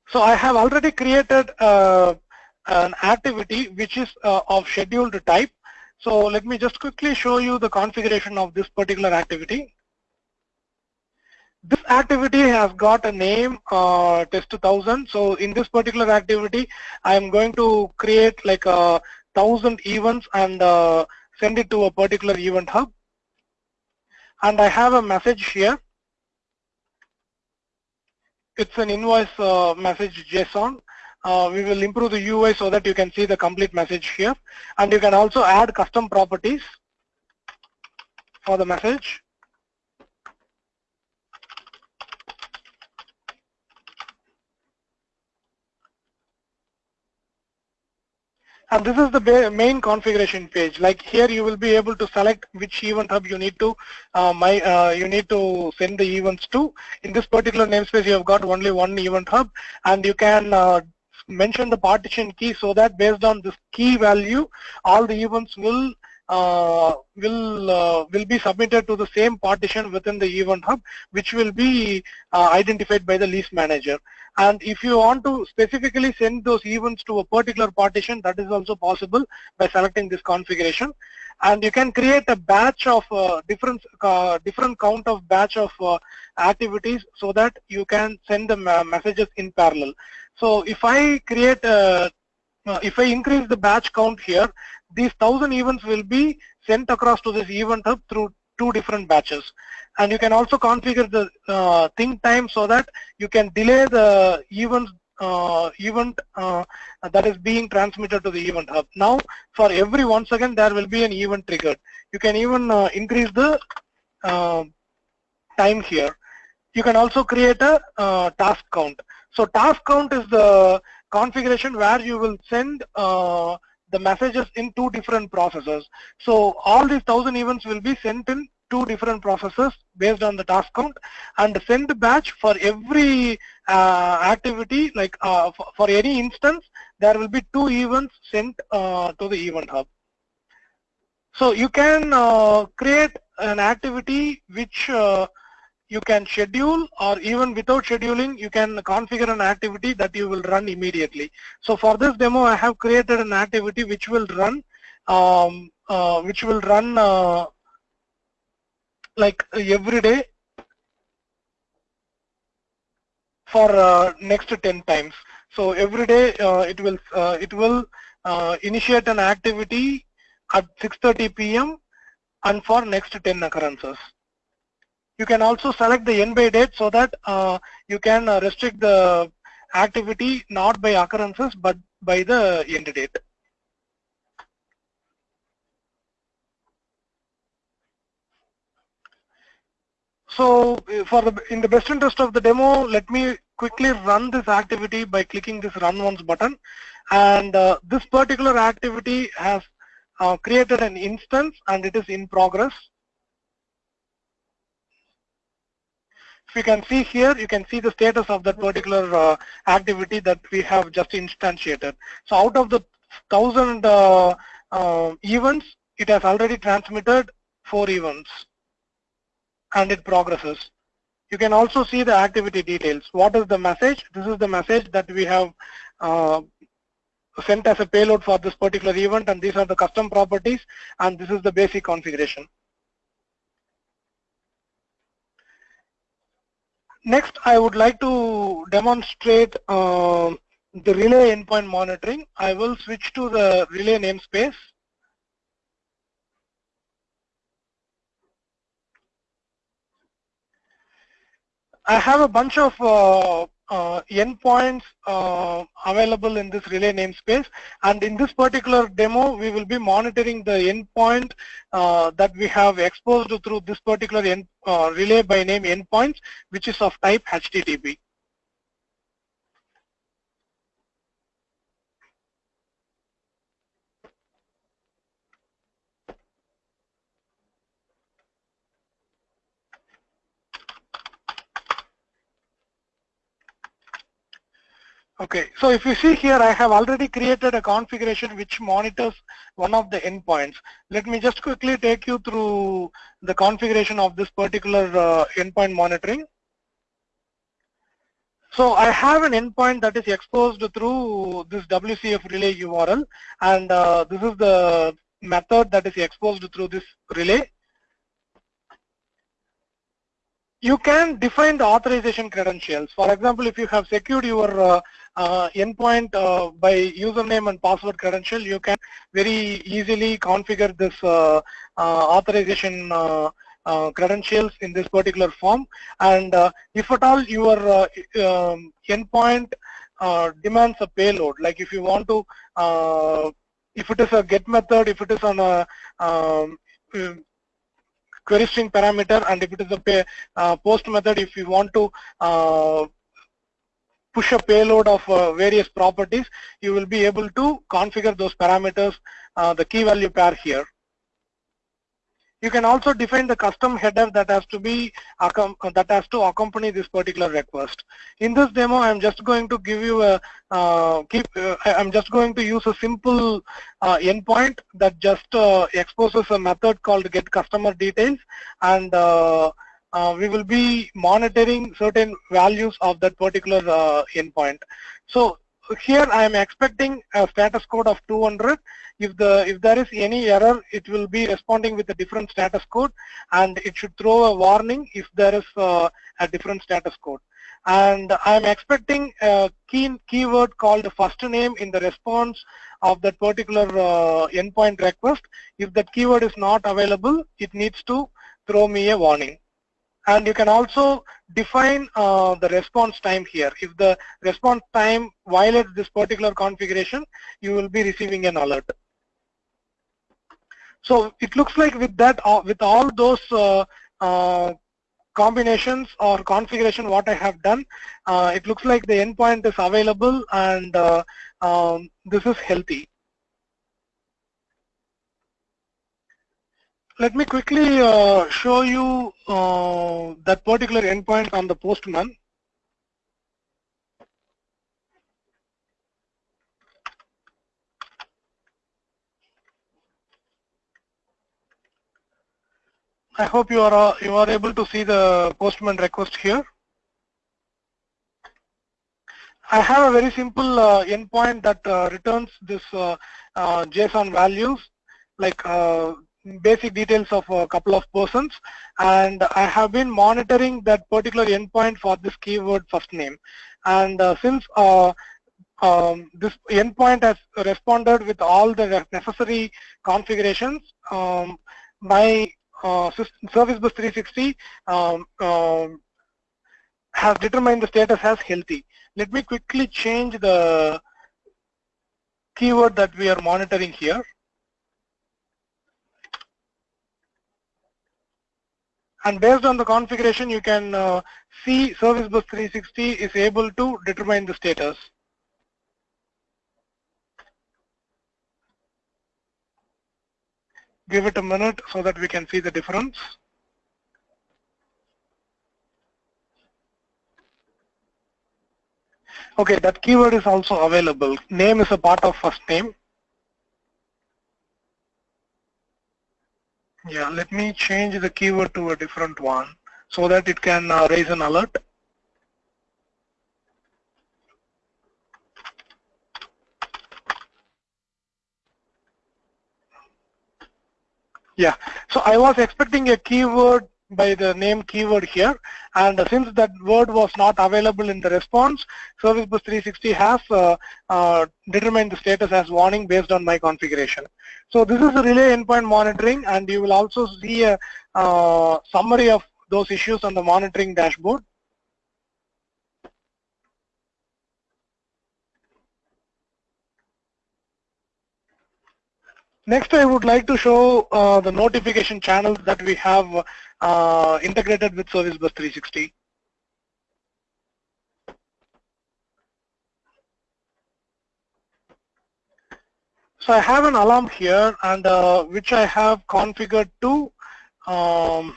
So I have already created uh, an activity which is uh, of scheduled type so let me just quickly show you the configuration of this particular activity. This activity has got a name uh, test 1000. So in this particular activity, I am going to create like a thousand events and uh, send it to a particular event hub. And I have a message here. It's an invoice uh, message JSON uh, we will improve the UI so that you can see the complete message here. And you can also add custom properties for the message. And this is the main configuration page. Like here you will be able to select which event hub you need to uh, my uh, you need to send the events to. In this particular namespace you have got only one event hub. And you can uh, mention the partition key so that based on this key value, all the events will uh, will uh, will be submitted to the same partition within the event hub, which will be uh, identified by the lease manager. And if you want to specifically send those events to a particular partition, that is also possible by selecting this configuration. And you can create a batch of uh, different uh, different count of batch of uh, activities so that you can send the messages in parallel. So if I create a uh, if I increase the batch count here, these thousand events will be sent across to this event hub through two different batches. And you can also configure the uh, think time so that you can delay the uh, event uh, that is being transmitted to the event hub. Now, for every one second, there will be an event triggered. You can even uh, increase the uh, time here. You can also create a uh, task count. So task count is the configuration where you will send uh, the messages in two different processes. So all these thousand events will be sent in two different processes based on the task count and send batch for every uh, activity like uh, for, for, any instance there will be two events sent uh, to the event hub. So you can uh, create an activity which uh, you can schedule or even without scheduling you can configure an activity that you will run immediately. So for this demo I have created an activity which will run um, uh, which will run uh, like every day for uh, next 10 times. So every day uh, it will uh, it will uh, initiate an activity at 6:30 p.m. and for next 10 occurrences. You can also select the end by date so that uh, you can uh, restrict the activity not by occurrences but by the end date. So for the, in the best interest of the demo, let me quickly run this activity by clicking this run once button. And uh, this particular activity has uh, created an instance and it is in progress. If you can see here, you can see the status of that particular uh, activity that we have just instantiated. So out of the thousand uh, uh, events, it has already transmitted four events and it progresses. You can also see the activity details. What is the message? This is the message that we have uh, sent as a payload for this particular event and these are the custom properties and this is the basic configuration. Next, I would like to demonstrate uh, the relay endpoint monitoring. I will switch to the relay namespace. I have a bunch of uh, uh, endpoints uh, available in this relay namespace and in this particular demo we will be monitoring the endpoint uh, that we have exposed through this particular end, uh, relay by name endpoints which is of type HTTP. Okay, so if you see here, I have already created a configuration which monitors one of the endpoints. Let me just quickly take you through the configuration of this particular uh, endpoint monitoring. So I have an endpoint that is exposed through this WCF relay URL and uh, this is the method that is exposed through this relay. You can define the authorization credentials. For example, if you have secured your uh, endpoint uh, by username and password credential, you can very easily configure this uh, authorization uh, credentials in this particular form. And uh, if at all your uh, um, endpoint demands a payload like if you want to if it is a get method if it is on a um, query string parameter and if it is a pay, post method if you want to push a payload of uh, various properties, you will be able to configure those parameters, uh, the key value pair here. You can also define the custom header that has to be that has to accompany this particular request. In this demo, I'm just going to give you a uh, keep. Uh, I'm just going to use a simple uh, endpoint that just uh, exposes a method called get customer details, and uh, uh, we will be monitoring certain values of that particular endpoint. So here I am expecting a status code of 200 if the if there is any error it will be responding with a different status code and it should throw a warning if there is uh, a different status code. And I'm expecting a key keyword called first name in the response of that particular uh, endpoint request. If that keyword is not available it needs to throw me a warning and you can also define uh, the response time here. If the response time violates this particular configuration, you will be receiving an alert. So it looks like with that, uh, with all those uh, uh, combinations or configuration what I have done, uh, it looks like the endpoint is available and uh, um, this is healthy. Let me quickly uh, show you that particular endpoint on the Postman. I hope you are uh, you are able to see the postman request here. I have a very simple uh, endpoint that uh, returns this uh, uh, JSON values like uh, basic details of a couple of persons and I have been monitoring that particular endpoint for this keyword first name and since um, this endpoint has responded with all the necessary configurations um, my uh, Service Bus 360 um, um, has determined the status as healthy. Let me quickly change the keyword that we are monitoring here. And based on the configuration, you can uh, see Service Bus 360 is able to determine the status. give it a minute so that we can see the difference. Okay, that keyword is also available. Name is a part of first name. Yeah, let me change the keyword to a different one so that it can uh, raise an alert. Yeah, so I was expecting a keyword by the name keyword here. And since that word was not available in the response service bus 360 has uh, uh, determined the status as warning based on my configuration. So this is relay endpoint monitoring and you will also see a uh, summary of those issues on the monitoring dashboard. Next, I would like to show uh, the notification channels that we have uh, integrated with Service Bus 360. So I have an alarm here and uh, which I have configured to um,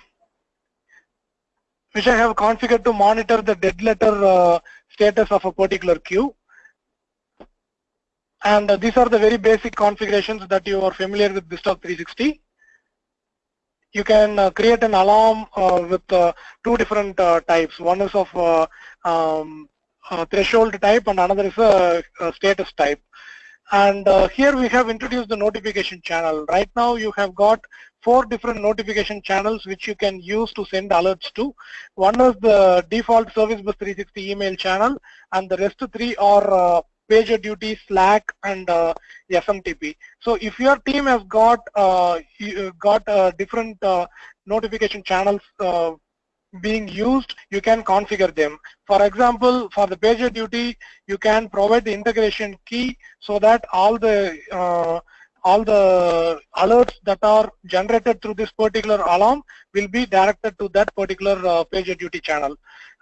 which I have configured to monitor the dead letter uh, status of a particular queue. And uh, these are the very basic configurations that you are familiar with BizTalk 360. You can uh, create an alarm uh, with uh, two different uh, types. One is of uh, um, threshold type and another is a, a status type. And here we have introduced the notification channel. Right now you have got four different notification channels which you can use to send alerts to. One is the default Service Bus 360 email channel and the rest three are PagerDuty, Slack, and uh, SMTP. So if your team has got uh, uh got uh, different uh, notification channels uh, being used, you can configure them. For example, for the pager duty, you can provide the integration key so that all the all the alerts that are generated through this particular alarm will be directed to that particular uh, PagerDuty channel.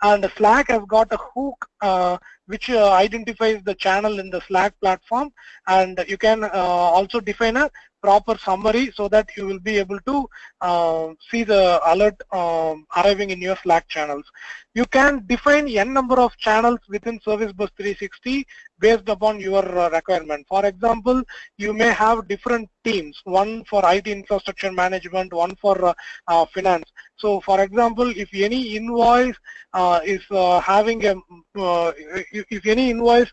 and Slack has got a hook uh, which uh, identifies the channel in the Slack platform. And you can uh, also define a proper summary so that you will be able to uh, see the alert um, arriving in your Slack channels. You can define n number of channels within Service Bus 360 based upon your uh, requirement. For example, you may have different teams, one for IT infrastructure management, one for uh, uh, finance. So for example, if any invoice uh, is uh, having a, uh, if, if, any invoice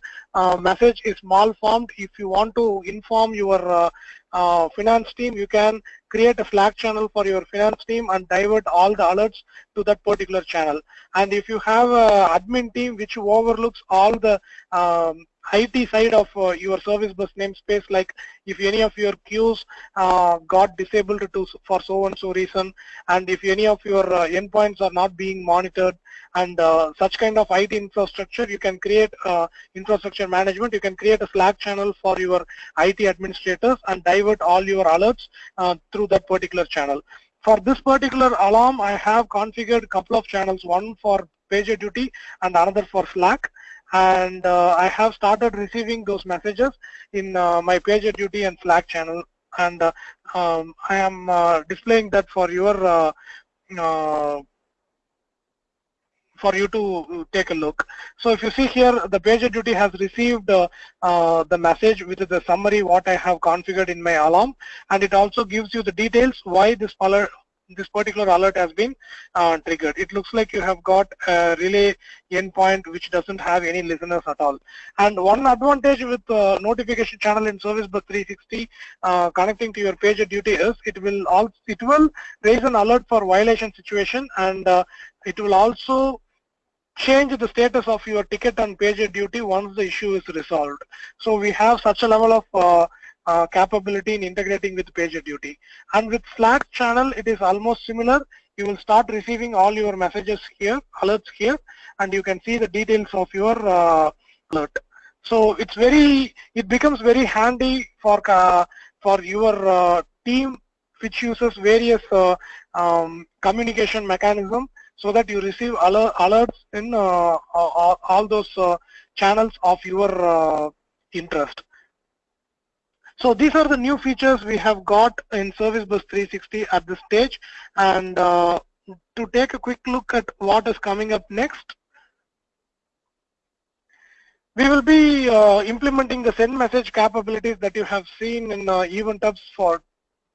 message is malformed, if you want to inform your uh, finance team, you can create a Slack channel for your finance team and divert all the alerts to that particular channel. And if you have an admin team which overlooks all the um, IT side of uh, your service bus namespace, like if any of your queues uh, got disabled to, for so and so reason, and if any of your uh, endpoints are not being monitored, and uh, such kind of IT infrastructure, you can create uh, infrastructure management. You can create a Slack channel for your IT administrators and divert all your alerts uh, through that particular channel. For this particular alarm, I have configured a couple of channels, one for PagerDuty and another for Slack and uh, I have started receiving those messages in uh, my PagerDuty and Slack channel and uh, um, I am uh, displaying that for your uh, uh, for you to take a look. So if you see here, the PagerDuty has received the message with the summary what I have configured in my alarm, and it also gives you the details why this this particular alert has been uh, triggered. It looks like you have got a relay endpoint which doesn't have any listeners at all. And one advantage with uh, notification channel in Service Bus 360 uh, connecting to your pager duty is it will also it will raise an alert for violation situation and uh, it will also change the status of your ticket and on PagerDuty once the issue is resolved. So we have such a level of uh, capability in integrating with PagerDuty. And with Slack channel, it is almost similar. You will start receiving all your messages here, alerts here, and you can see the details of your uh, alert. So it's very, it becomes very handy for uh, for your uh, team which uses various uh, um, communication mechanism so that you receive alert, alerts in uh, all those channels of your interest. So these are the new features we have got in Service Bus 360 at this stage. And uh, to take a quick look at what is coming up next, we will be uh, implementing the send message capabilities that you have seen in uh, Event Hubs for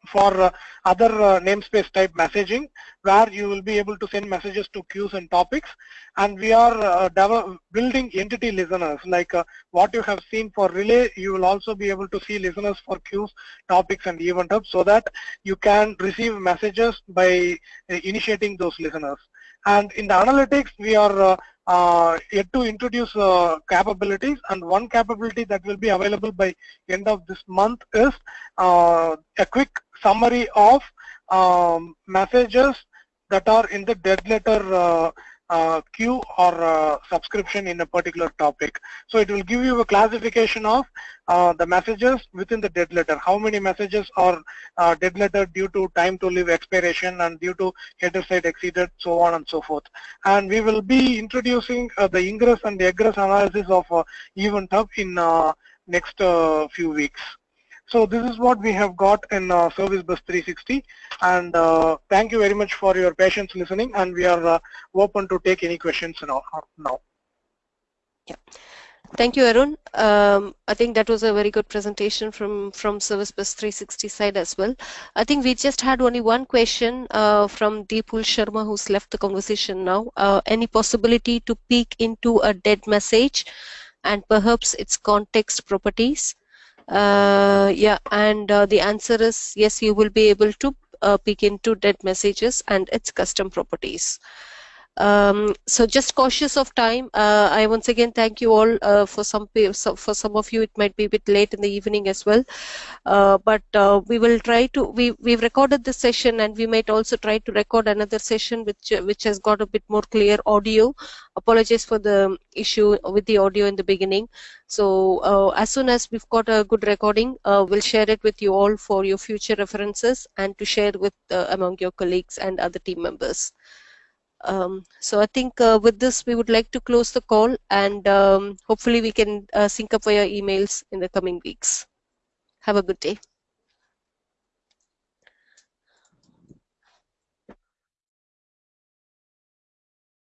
for uh, other uh, namespace type messaging where you will be able to send messages to queues and topics. And we are uh, building entity listeners. Like what you have seen for relay you will also be able to see listeners for queues topics and event hubs so that you can receive messages by initiating those listeners. And in the analytics we are uh, yet to introduce uh, capabilities. And one capability that will be available by end of this month is uh, a quick summary of um, messages that are in the dead letter uh, uh, queue or uh, subscription in a particular topic. So it will give you a classification of uh, the messages within the dead letter. How many messages are uh, dead letter due to time to live expiration and due to header site exceeded, so on and so forth. And we will be introducing uh, the ingress and the egress analysis of uh, Event Hub in next few weeks. So this is what we have got in uh, Service Bus 360 and uh, thank you very much for your patience listening and we are uh, open to take any questions now. now. Yeah. Thank you, Arun. Um, I think that was a very good presentation from, from Service Bus 360 side as well. I think we just had only one question uh, from Deepul Sharma who's left the conversation now. Uh, any possibility to peek into a dead message and perhaps its context properties? Uh, yeah, and uh, the answer is yes, you will be able to uh, peek into dead messages and its custom properties. Um, so just cautious of time. Uh, I once again thank you all uh, for some for some of you it might be a bit late in the evening as well, uh, but uh, we will try to we we've recorded this session and we might also try to record another session which which has got a bit more clear audio. Apologies for the issue with the audio in the beginning. So uh, as soon as we've got a good recording, uh, we'll share it with you all for your future references and to share with among your colleagues and other team members. Um, so I think uh, with this we would like to close the call and um, hopefully we can uh, sync up via emails in the coming weeks. Have a good day.